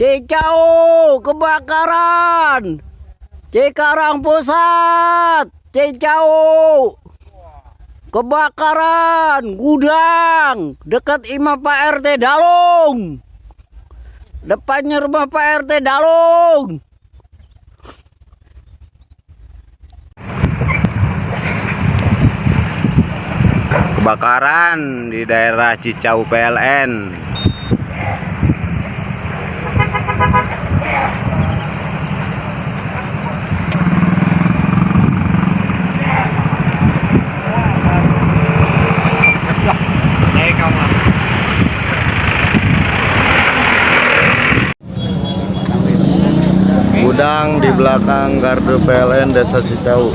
Cicau kebakaran. Cikarang Pusat. Cicau. Kebakaran gudang dekat imam Pak RT Dalung. Depannya rumah Pak RT Dalung. Kebakaran di daerah Cicau PLN. sedang di belakang gardu PLN Desa Cicau.